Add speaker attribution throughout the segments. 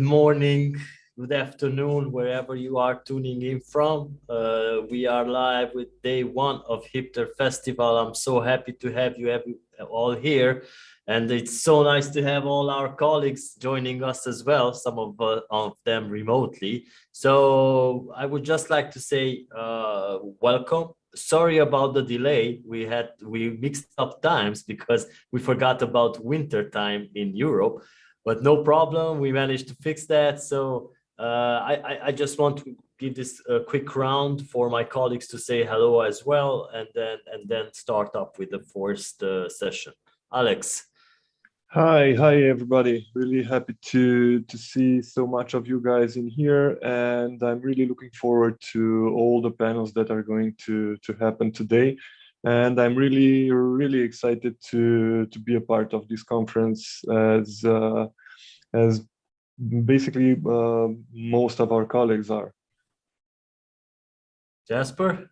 Speaker 1: good morning, good afternoon, wherever you are tuning in from. Uh, we are live with day one of Hipther Festival. I'm so happy to have you all here. And it's so nice to have all our colleagues joining us as well, some of, uh, of them remotely. So I would just like to say uh, welcome sorry about the delay we had we mixed up times because we forgot about winter time in europe but no problem. We managed to fix that. So uh, I, I just want to give this a quick round for my colleagues to say hello as well, and then and then start up with the first uh, session. Alex.
Speaker 2: Hi, hi everybody. Really happy to to see so much of you guys in here, and I'm really looking forward to all the panels that are going to to happen today and I'm really, really excited to to be a part of this conference as uh, as basically uh, most of our colleagues are.
Speaker 1: Jasper.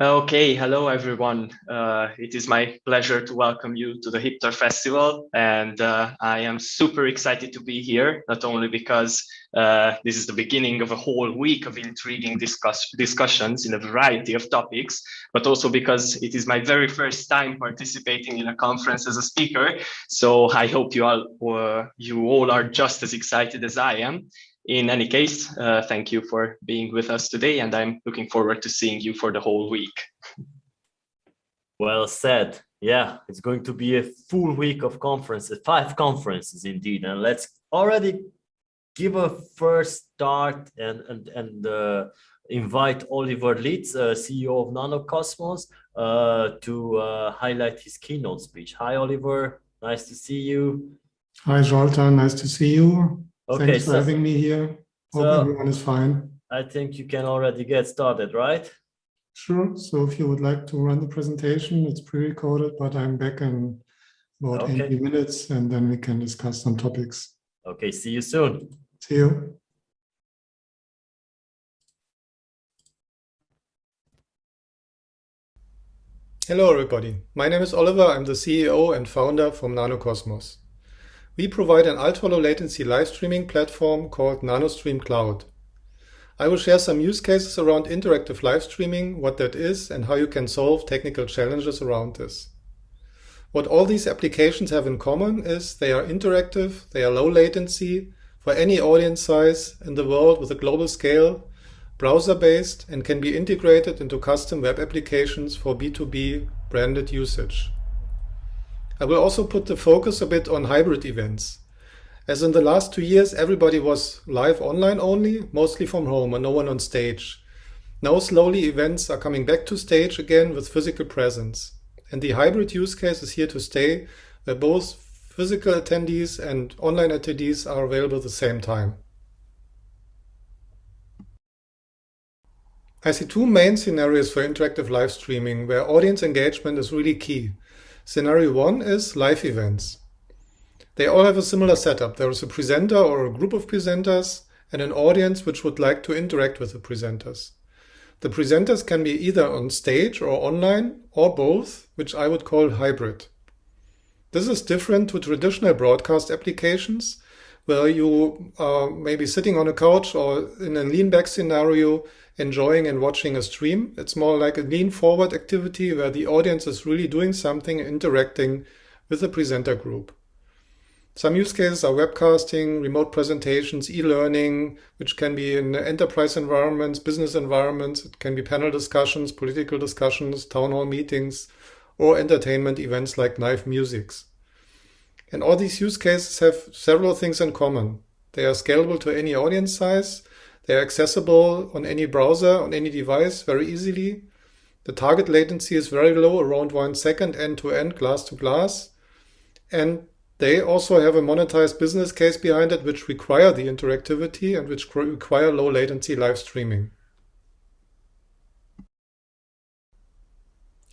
Speaker 3: Okay, hello everyone. Uh, it is my pleasure to welcome you to the Hipther Festival, and uh, I am super excited to be here, not only because uh, this is the beginning of a whole week of intriguing discuss discussions in a variety of topics, but also because it is my very first time participating in a conference as a speaker. So I hope you all, uh, you all are just as excited as I am in any case, uh, thank you for being with us today, and I'm looking forward to seeing you for the whole week.
Speaker 1: Well said. Yeah, it's going to be a full week of conferences, five conferences indeed. And let's already give a first start and and and uh, invite Oliver Lietz, uh, CEO of Nanocosmos, uh, to uh, highlight his keynote speech. Hi, Oliver. Nice to see you.
Speaker 4: Hi, Zoltan. Nice to see you.
Speaker 1: Okay,
Speaker 4: Thanks
Speaker 1: so,
Speaker 4: for having me here. Hope
Speaker 1: so-
Speaker 4: everyone is fine.
Speaker 1: I think you can already get started, right?
Speaker 4: Sure. So if you would like to run the presentation, it's pre-recorded, but I'm back in about
Speaker 1: Okay.
Speaker 4: 80 minutes and then we can discuss some topics.
Speaker 1: Okay, see you soon.
Speaker 4: See you.
Speaker 5: Hello everybody, my name is Oliver, I'm the CEO and founder from Nanocosmos. We provide an ultra-low latency live streaming platform called NanoStream Cloud. I will share some use cases around interactive live streaming, what that is and how you can solve technical challenges around this. What all these applications have in common is they are interactive, they are low latency for any audience size in the world with a global scale browser-based and can be integrated into custom web applications for B2B branded usage. I will also put the focus a bit on hybrid events. As in the last two years, everybody was live online only, mostly from home and no one on stage. Now slowly events are coming back to stage again with physical presence. And the hybrid use case is here to stay, where both physical attendees and online attendees are available at the same time. I see two main scenarios for interactive live streaming where audience engagement is really key. Scenario one is live events. They all have a similar setup. There is a presenter or a group of presenters and an audience which would like to interact with the presenters. The presenters can be either on stage or online or both, which I would call hybrid. This is different to traditional broadcast applications where you uh, are maybe sitting on a couch or in a lean back scenario enjoying and watching a stream. It's more like a lean forward activity where the audience is really doing something, interacting with the presenter group. Some use cases are webcasting, remote presentations, e-learning, which can be in enterprise environments, business environments. It can be panel discussions, political discussions, town hall meetings, or entertainment events like live musics. And all these use cases have several things in common. They are scalable to any audience size. They are accessible on any browser, on any device very easily. The target latency is very low, around one second end to end, glass to glass. And they also have a monetized business case behind it, which require the interactivity and which require low latency live streaming.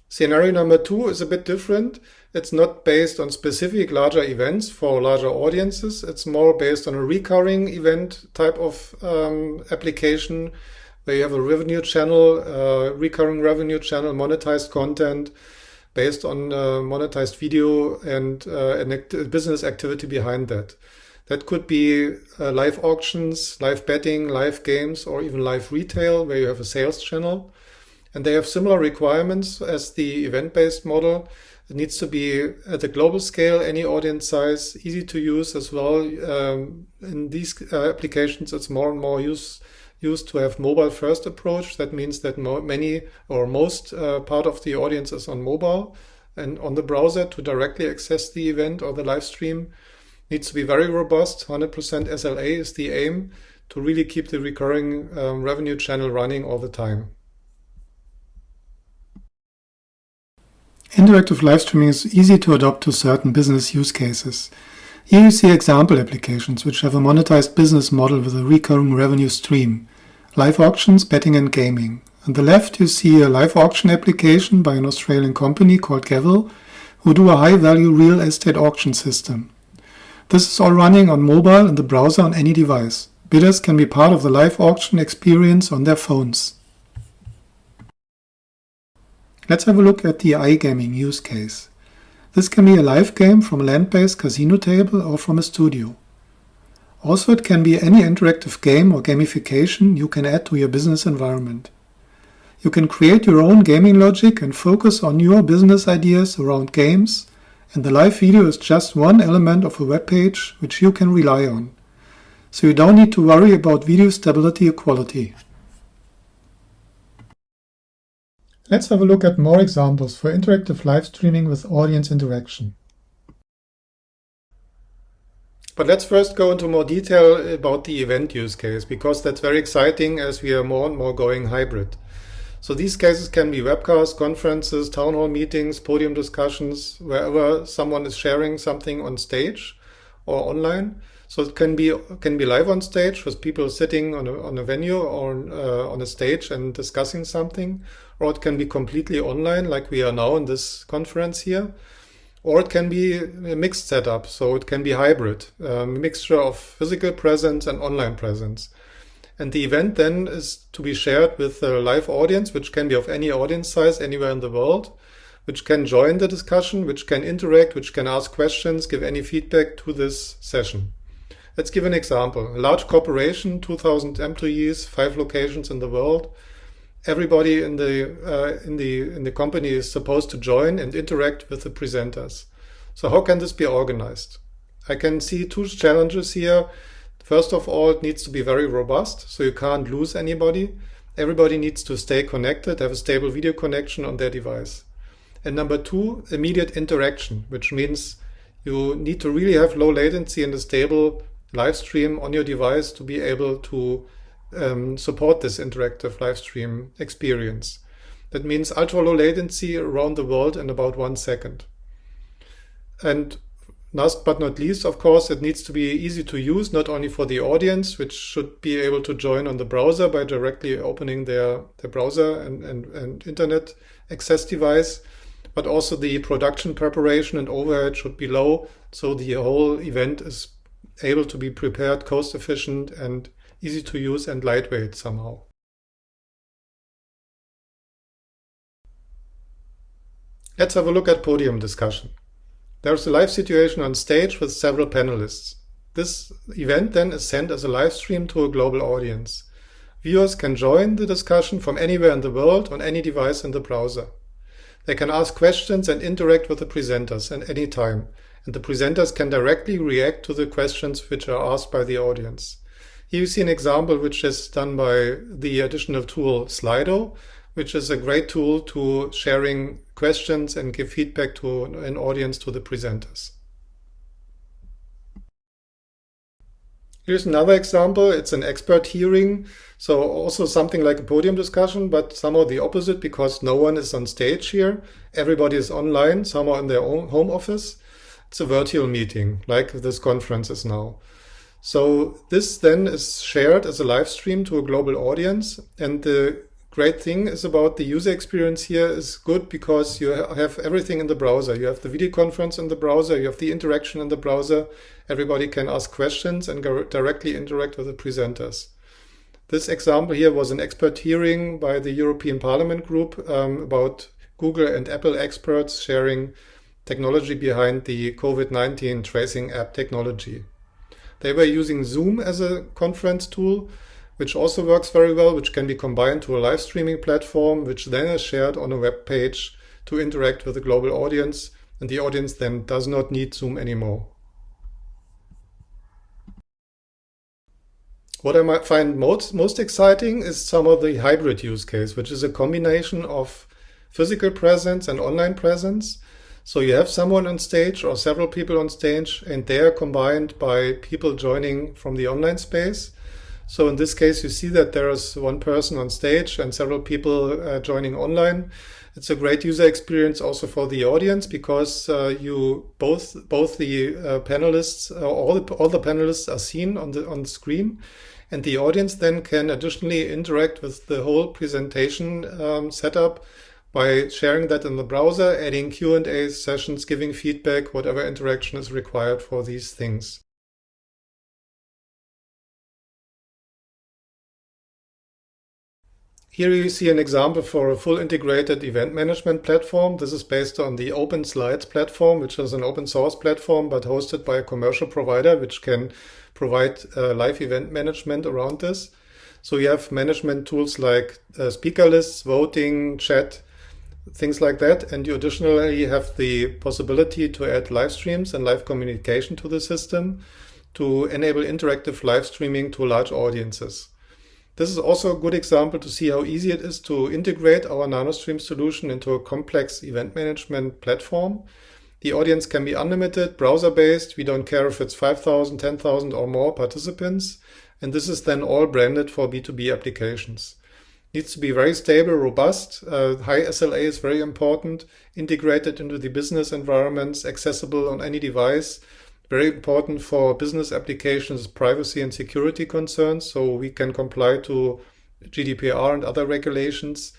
Speaker 5: Scenario number two is a bit different. It's not based on specific larger events for larger audiences. It's more based on a recurring event type of um, application where you have a revenue channel, uh, recurring revenue channel, monetized content, based on uh, monetized video and uh, an act business activity behind that. That could be uh, live auctions, live betting, live games, or even live retail where you have a sales channel. And they have similar requirements as the event-based model. It needs to be at a global scale, any audience size, easy to use as well. Um, in these uh, applications, it's more and more use, used to have mobile first approach. That means that many or most uh, part of the audience is on mobile and on the browser to directly access the event or the live stream needs to be very robust. 100% SLA is the aim to really keep the recurring um, revenue channel running all the time.
Speaker 4: Interactive live streaming is easy to adopt to certain business use cases. Here you see example applications which have a monetized business model with a recurring revenue stream, live auctions, betting and gaming. On the left you see a live auction application by an Australian company called Gavel who do a high-value real estate auction system. This is all running on mobile and the browser on any device. Bidders can be part of the live auction experience on their phones. Let's have a look at the iGaming use case. This can be a live game from a land-based casino table or from a studio. Also, it can be any interactive game or gamification you can add to your business environment. You can create your own gaming logic and focus on your business ideas around games and the live video is just one element of a web page which you can rely on. So you don't need to worry about video stability or quality. Let's have a look at more examples for interactive live streaming with audience interaction.
Speaker 5: But let's first go into more detail about the event use case, because that's very exciting as we are more and more going hybrid. So these cases can be webcasts, conferences, town hall meetings, podium discussions, wherever someone is sharing something on stage or online. So it can be can be live on stage with people sitting on a, on a venue or uh, on a stage and discussing something, or it can be completely online like we are now in this conference here, or it can be a mixed setup. So it can be hybrid, a mixture of physical presence and online presence. And the event then is to be shared with a live audience, which can be of any audience size anywhere in the world, which can join the discussion, which can interact, which can ask questions, give any feedback to this session. Let's give an example. A large corporation, 2000 employees, five locations in the world. Everybody in the, uh, in, the, in the company is supposed to join and interact with the presenters. So how can this be organized? I can see two challenges here. First of all, it needs to be very robust, so you can't lose anybody. Everybody needs to stay connected, have a stable video connection on their device. And number two, immediate interaction, which means you need to really have low latency and a stable live stream on your device to be able to um, support this interactive live stream experience. That means ultra low latency around the world in about one second. And Last but not least, of course, it needs to be easy to use, not only for the audience, which should be able to join on the browser by directly opening their, their browser and, and, and internet access device, but also the production preparation and overhead should be low, so the whole event is able to be prepared cost efficient and easy to use and lightweight somehow. Let's have a look at podium discussion. There's a live situation on stage with several panelists. This event then is sent as a live stream to a global audience. Viewers can join the discussion from anywhere in the world on any device in the browser. They can ask questions and interact with the presenters at any time, and the presenters can directly react to the questions which are asked by the audience. Here you see an example which is done by the additional tool Slido, which is a great tool to sharing questions and give feedback to an audience to the presenters. Here's another example. It's an expert hearing. So also something like a podium discussion, but somehow the opposite because no one is on stage here. Everybody is online, somehow in their own home office. It's a virtual meeting like this conference is now. So this then is shared as a live stream to a global audience and the great thing is about the user experience here is good because you have everything in the browser. You have the video conference in the browser, you have the interaction in the browser. Everybody can ask questions and directly interact with the presenters. This example here was an expert hearing by the European Parliament group um, about Google and Apple experts sharing technology behind the COVID-19 tracing app technology. They were using Zoom as a conference tool, which also works very well, which can be combined to a live streaming platform, which then is shared on a web page to interact with a global audience. And the audience then does not need Zoom anymore. What I might find most, most exciting is some of the hybrid use case, which is a combination of physical presence and online presence. So you have someone on stage or several people on stage and they are combined by people joining from the online space. So in this case, you see that there is one person on stage and several people uh, joining online. It's a great user experience also for the audience because uh, you both both the uh, panelists uh, all the, all the panelists are seen on the on the screen, and the audience then can additionally interact with the whole presentation um, setup by sharing that in the browser, adding Q&A sessions, giving feedback, whatever interaction is required for these things. Here you see an example for a full integrated event management platform. This is based on the OpenSlides platform, which is an open source platform, but hosted by a commercial provider, which can provide uh, live event management around this. So you have management tools like uh, speaker lists, voting, chat, things like that. And you additionally have the possibility to add live streams and live communication to the system to enable interactive live streaming to large audiences. This is also a good example to see how easy it is to integrate our NanoStream solution into a complex event management platform. The audience can be unlimited, browser-based. We don't care if it's 5,000, 10,000 or more participants. And this is then all branded for B2B applications needs to be very stable, robust. Uh, high SLA is very important, integrated into the business environments, accessible on any device. Very important for business applications, privacy and security concerns, so we can comply to GDPR and other regulations.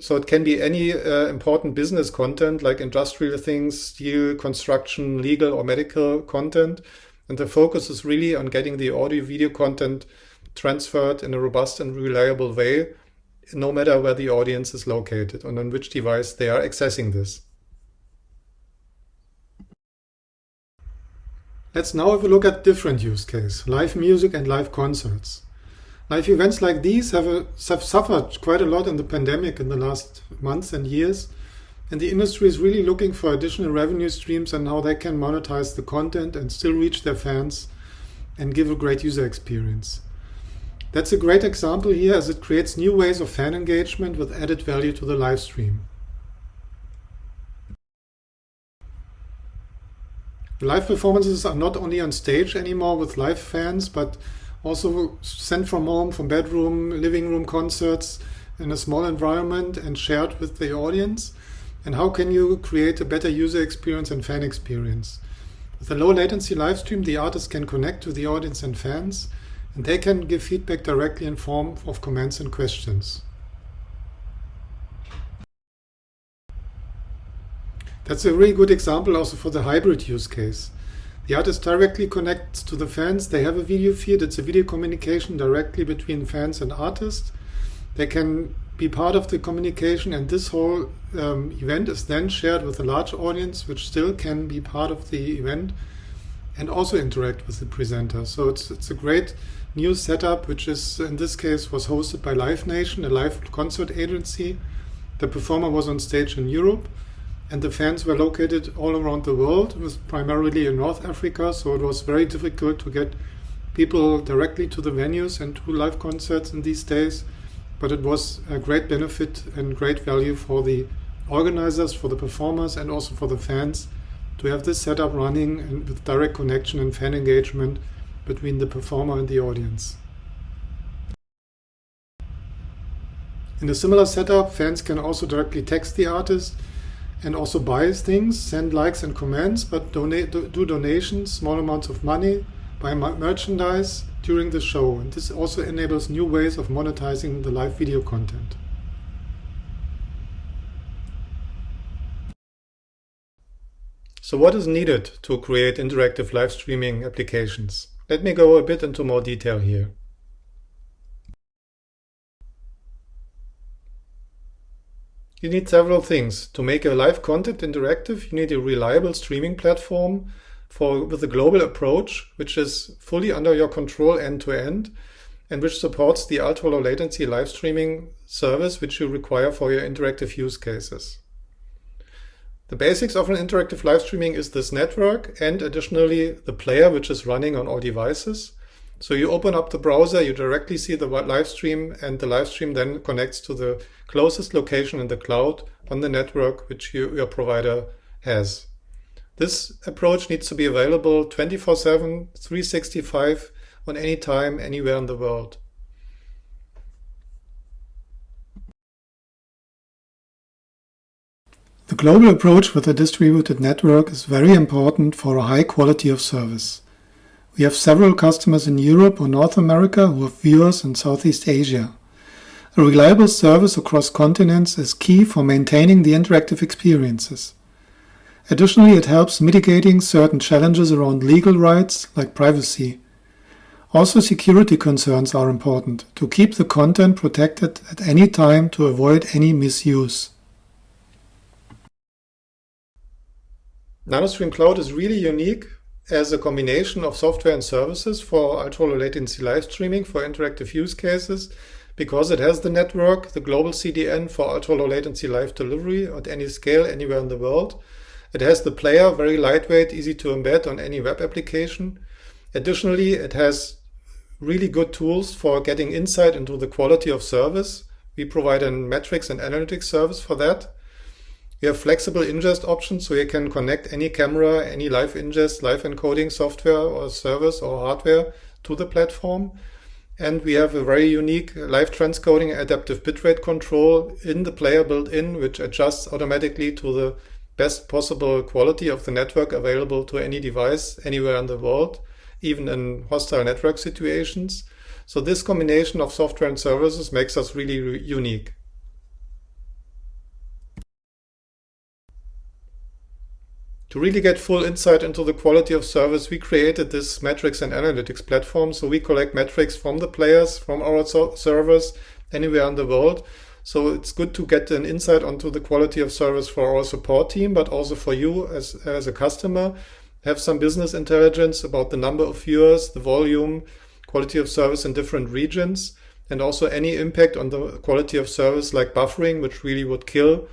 Speaker 5: So it can be any uh, important business content like industrial things, steel, construction, legal or medical content. And the focus is really on getting the audio video content transferred in a robust and reliable way no matter where the audience is located and on which device they are accessing this. Let's now have a look at different use case, live music and live concerts. Live events like these have, a, have suffered quite a lot in the pandemic in the last months and years, and the industry is really looking for additional revenue streams and how they can monetize the content and still reach their fans and give a great user experience. That's a great example here as it creates new ways of fan engagement with added value to the live stream. Live performances are not only on stage anymore with live fans, but also sent from home, from bedroom, living room concerts in a small environment and shared with the audience. And how can you create a better user experience and fan experience? With a low latency live stream, the artist can connect to the audience and fans and they can give feedback directly in form of comments and questions. That's a really good example also for the hybrid use case. The artist directly connects to the fans. They have a video feed. It's a video communication directly between fans and artists. They can be part of the communication and this whole um, event is then shared with a large audience which still can be part of the event and also interact with the presenter. So it's, it's a great new setup, which is in this case was hosted by Live Nation, a live concert agency. The performer was on stage in Europe, and the fans were located all around the world. Was primarily in North Africa, so it was very difficult to get people directly to the venues and to live concerts in these days. But it was a great benefit and great value for the organizers, for the performers, and also for the fans to have this setup running and with direct connection and fan engagement between the performer and the audience. In a similar setup, fans can also directly text the artist and also buy things, send likes and comments, but donate, do donations, small amounts of money, buy merchandise during the show. And this also enables new ways of monetizing the live video content. So what is needed to create interactive live streaming applications? Let me go a bit into more detail here. you need several things. To make a live content interactive, you need a reliable streaming platform for with a global approach, which is fully under your control end to end, and which supports the ultra low latency live streaming service which you require for your interactive use cases. The basics of an interactive live streaming is this network and additionally the player which is running on all devices. So you open up the browser, you directly see the live stream and the live stream then connects to the closest location in the cloud on the network which you, your provider has. This approach needs to be available 24-7, 365 on any time, anywhere in the world.
Speaker 4: The global approach with a distributed network is very important for a high quality of service. We have several customers in Europe or North America who have viewers in Southeast Asia. A reliable service across continents is key for maintaining the interactive experiences. Additionally, it helps mitigating certain challenges around legal rights like privacy. Also, security concerns are important to keep the content protected at any time to avoid any misuse.
Speaker 5: NanoStream Cloud is really unique as a combination of software and services for ultra-low latency live streaming for interactive use cases because it has the network, the global CDN for ultra-low latency live delivery at any scale anywhere in the world. It has the player, very lightweight, easy to embed on any web application. Additionally, it has really good tools for getting insight into the quality of service. We provide a metrics and analytics service for that. We have flexible ingest options, so you can connect any camera, any live ingest, live encoding software or service or hardware to the platform. And we have a very unique live transcoding adaptive bitrate control in the player built in, which adjusts automatically to the best possible quality of the network available to any device anywhere in the world, even in hostile network situations. So this combination of software and services makes us really unique. To really get full insight into the quality of service, we created this metrics and analytics platform. So we collect metrics from the players, from our servers, anywhere in the world. So it's good to get an insight onto the quality of service for our support team, but also for you as, as a customer. Have some business intelligence about the number of viewers, the volume, quality of service in different regions, and also any impact on the quality of service like buffering, which really would kill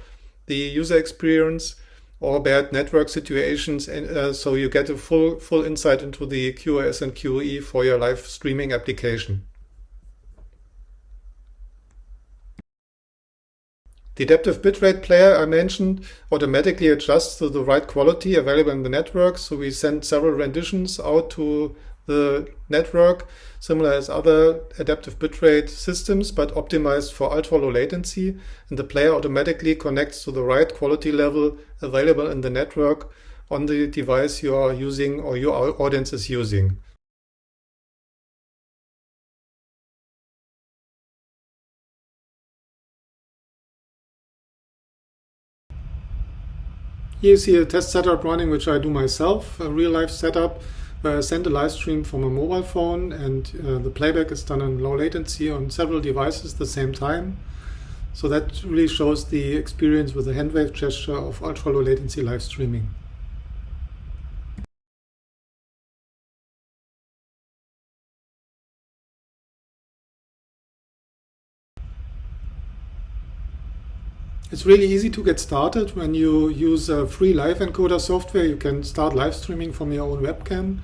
Speaker 5: the user experience or bad network situations. And uh, so you get a full, full insight into the QoS and QoE for your live streaming application. The adaptive bitrate player I mentioned automatically adjusts to the right quality available in the network. So we send several renditions out to the network, similar as other adaptive bitrate systems, but optimized for ultra low latency. And the player automatically connects to the right quality level available in the network on the device you are using or your audience is using. Here you see a test setup running, which I do myself, a real life setup I send a live stream from a mobile phone and uh, the playback is done in low latency on several devices at the same time. So that really shows the experience with the handwave gesture of ultra low latency live streaming. It's really easy to get started when you use a free live encoder software. You can start live streaming from your own webcam.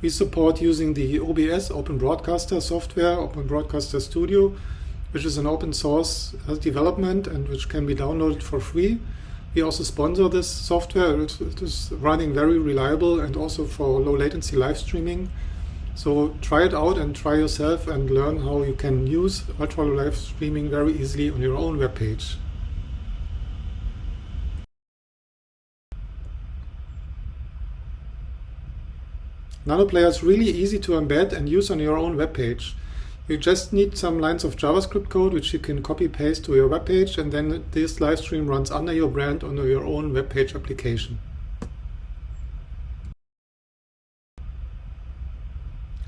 Speaker 5: We support using the OBS Open Broadcaster software, Open Broadcaster Studio, which is an open source uh, development and which can be downloaded for free. We also sponsor this software. It is running very reliable and also for low latency live streaming. So try it out and try yourself and learn how you can use ultra low live streaming very easily on your own web page. NanoPlayer is really easy to embed and use on your own web page. You just need some lines of JavaScript code which you can copy paste to your web page and then this live stream runs under your brand on your own web page application.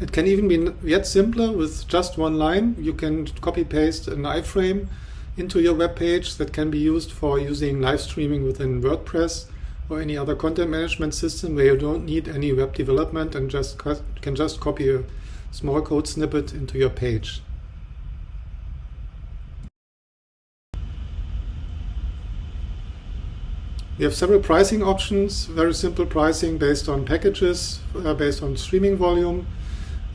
Speaker 5: It can even be yet simpler with just one line. You can copy paste an iframe into your web page that can be used for using live streaming within WordPress or any other content management system where you don't need any web development and just can just copy a small code snippet into your page. We have several pricing options, very simple pricing based on packages, uh, based on streaming volume,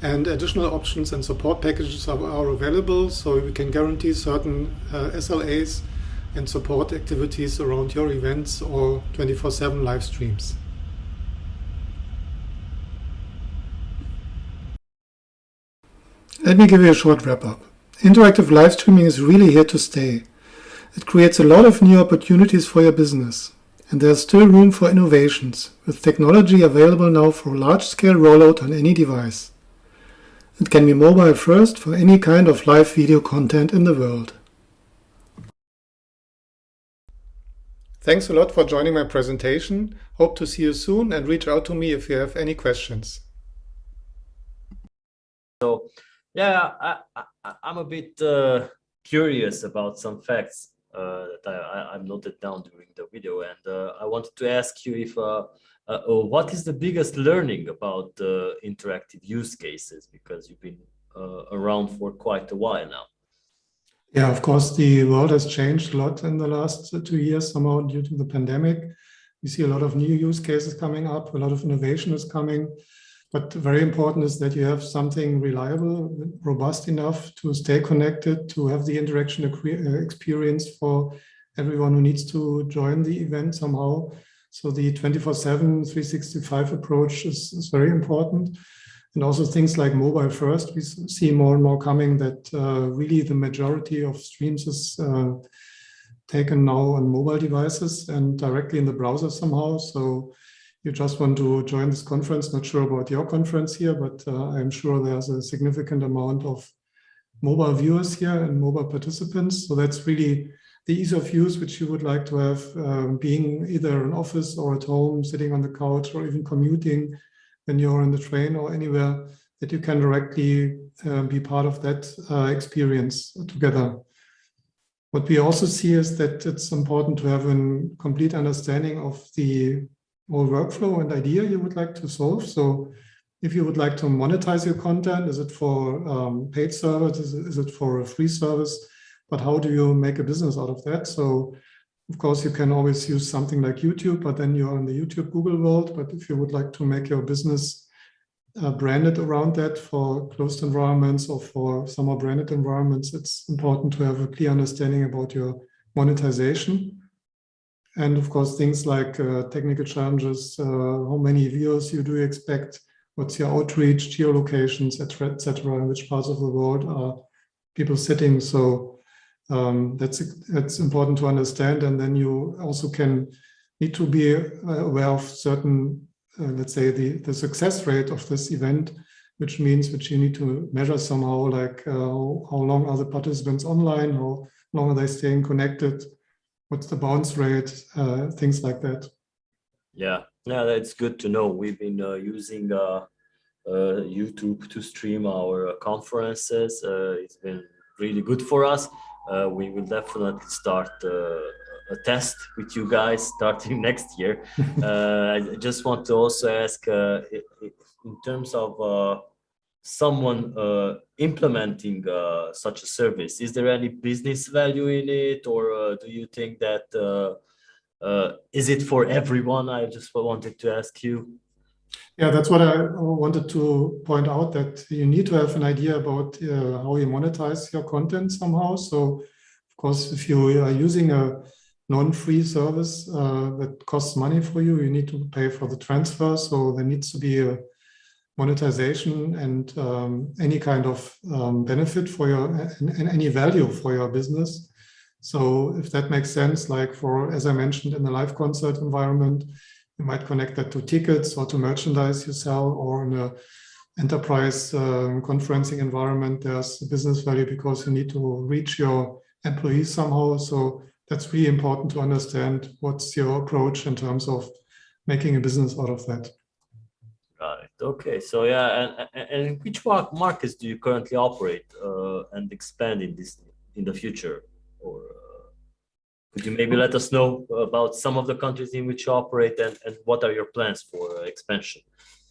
Speaker 5: and additional options and support packages are, are available, so we can guarantee certain uh, SLAs and support activities around your events or 24-7 live streams. Let me give you a short wrap-up. Interactive live streaming is really here to stay. It creates a lot of new opportunities for your business and there's still room for innovations, with technology available now for large-scale rollout on any device. It can be mobile first for any kind of live video content in the world. Thanks a lot for joining my presentation. Hope to see you soon and reach out to me if you have any questions.
Speaker 1: So, yeah, I, I'm a bit uh, curious about some facts uh, that I, I noted down during the video. And uh, I wanted to ask you if uh, oh, what is the biggest learning about the interactive use cases? Because you've been around for quite a while now.
Speaker 5: Yeah, of course, the world has changed a lot in the last two years, somehow due to the pandemic. We see a lot of new use cases coming up, a lot of innovation is coming. But very important is that you have something reliable, robust enough to stay connected, to have the interaction uh, experience for everyone who needs to join the event somehow. So the 24-7, 365 approach is, is, very important. And also things like mobile first, we see more and more coming that uh, really the majority of streams is uh, taken now on mobile devices and directly in the browser somehow. So you just want to join this conference, not sure about your conference here, but uh, I'm sure there's a significant amount of mobile viewers here and mobile participants. So that's really the ease of use which you would like to have um, being either in office or at home, sitting on the couch or even commuting when you're on the train or anywhere that you can directly uh, be part of that uh, experience together. What we also see is that it's important to have a complete understanding of the whole workflow and idea you would like to solve. So if you would like to monetize your content, is it for um, paid service? Is it, is it for a free service? But how do you make a business out of that? So of course, you can always use something like YouTube, but then you're in the YouTube Google world. But if you would like to make your business uh, branded around that for closed environments or for some more branded environments, it's important to have a clear understanding about your monetization. And of course, things like uh, technical challenges, uh, how many viewers you do expect, what's your outreach, geolocations, etc., etc., in which parts of the world are people sitting. So um, that's that's important to understand. And then you also can need to be uh, aware of certain, uh, let's say, the, the success rate of this event, which means which you need to measure somehow, like uh, how long are the participants online, how long are they staying connected, what's the bounce rate, uh, things like that.
Speaker 1: Yeah, yeah, that's good to know. We've been uh, using uh, YouTube to stream our conferences. It's been really good for us. We will definitely start a test with you guys starting next year. I just want to also ask, in terms of someone uh, implementing uh, such a service? Is there any business value in it, or uh, do you think that uh, uh, is it for everyone? I just wanted to ask you.
Speaker 5: Yeah, that's what I wanted to point out, that you need to have an idea about uh, how you monetize your content somehow. So, of course, if you are using a non-free service that costs money for you, you need to pay for the transfer. So there needs to be a monetization and um, any kind of um, benefit for your and, and, any value for your business. So if that makes sense, like for, as I mentioned, in the live concert environment, you might connect that to tickets or to merchandise you sell or in a enterprise um, conferencing environment, there's business value because you need to reach your employees somehow. So that's really important to understand what's your approach in terms of making a business out of that. Right.
Speaker 1: Okay, so yeah, and, and which markets do you currently operate uh, and expand in this in the future? or uh, could you maybe let us know about some of the countries in which you operate and, and what are your plans for uh, expansion?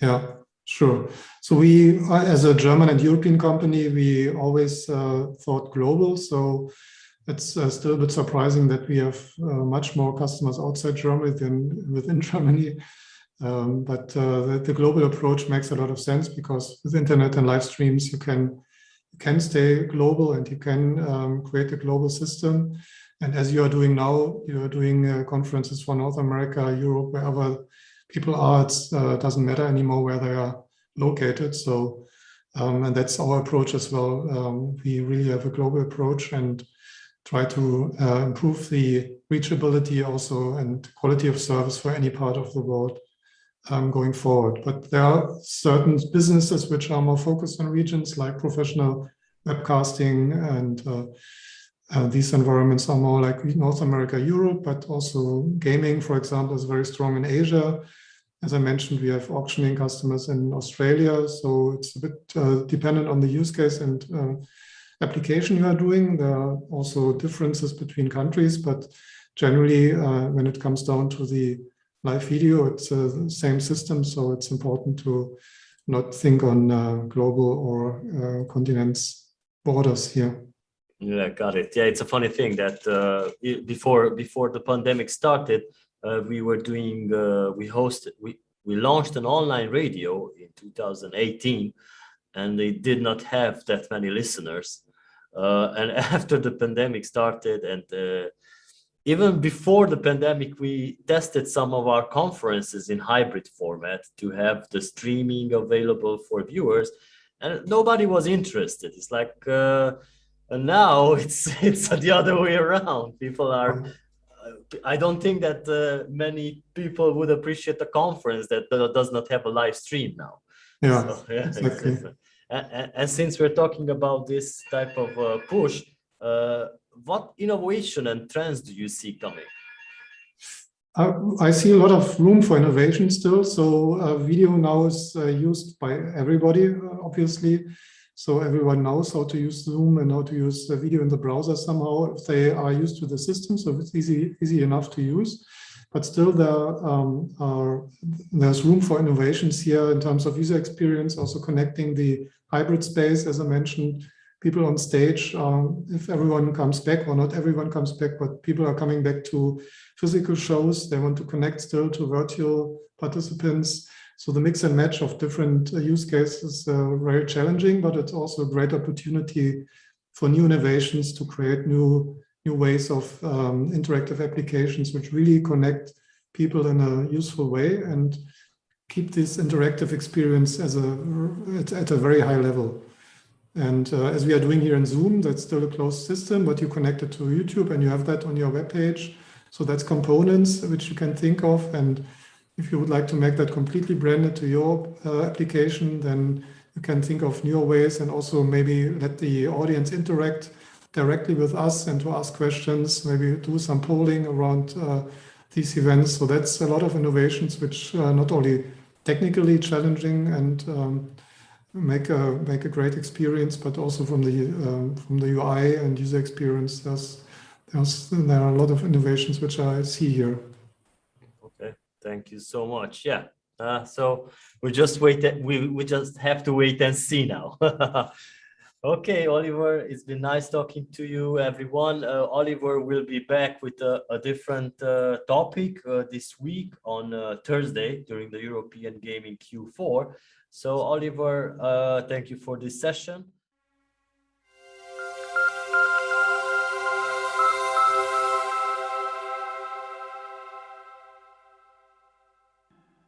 Speaker 5: Yeah, sure. So we, uh, as a German and European company, we always uh, thought global. So it's uh, still a bit surprising that we have uh, much more customers outside Germany than within Germany. Um, but uh, the, the, global approach makes a lot of sense because with internet and live streams, you can you can stay global and you can um, create a global system. And as you are doing now, you are doing uh, conferences for North America, Europe, wherever people are. It uh, doesn't matter anymore where they are located. So, um, and that's our approach as well. Um, we really have a global approach and try to uh, improve the reachability also and quality of service for any part of the world um, going forward. But there are certain businesses which are more focused on regions like professional webcasting and uh, these environments are more like North America, Europe, but also gaming, for example, is very strong in Asia. As I mentioned, we have auctioning customers in Australia, so it's a bit uh, dependent on the use case and uh, application you are doing. There are also differences between countries, but generally, uh, when it comes down to the live video, it's uh, the same system, so it's important to not think on uh, global or continents borders here.
Speaker 1: Yeah, got it. Yeah, it's a funny thing that uh, before before the pandemic started, uh, we were doing uh, we hosted we we launched an online radio in 2018, and they did not have that many listeners. Uh, and after the pandemic started, and uh, even before the pandemic, we tested some of our conferences in hybrid format to have the streaming available for viewers, and nobody was interested. It's like uh, and now it's it's the other way around people are uh, i don't think that uh, many people would appreciate a conference that does not have a live stream now
Speaker 5: yeah, so, yeah exactly.
Speaker 1: and, and, since we're talking about this type of uh, push uh, what innovation and trends do you see coming
Speaker 5: I see a lot of room for innovation still. So uh, video now is uh, used by everybody, obviously. So everyone knows how to use Zoom and how to use the video in the browser somehow if they are used to the system. So it's easy, easy enough to use. But still there um, are, there's room for innovations here in terms of user experience, also connecting the hybrid space, as I mentioned, people on stage, um, if everyone comes back, or not everyone comes back, but people are coming back to physical shows, they want to connect still to virtual participants. So the mix and match of different uh, use cases is uh, very challenging, but it's also a great opportunity for new innovations to create new new ways of um, interactive applications which really connect people in a useful way and keep this interactive experience as a at, at a very high level. And uh, as we are doing here in Zoom, that's still a closed system, but you connect it to YouTube and you have that on your web page. So that's components which you can think of and if you would like to make that completely branded to your uh, application, then you can think of newer ways and also maybe let the audience interact directly with us and to ask questions, maybe do some polling around uh, these events. So that's a lot of innovations which are not only technically challenging and um, make a make a great experience, but also from the um, from the UI and user experience, there's, there's there are a lot of innovations which I see here.
Speaker 1: Thank you so much. Yeah. Uh, so we just wait. We we just have to wait and see now. okay, Oliver. It's been nice talking to you, everyone. Uh, Oliver will be back with a, a different uh, topic uh, this week on uh, Thursday during the European Gaming Q4. So Oliver, uh, thank you for this session.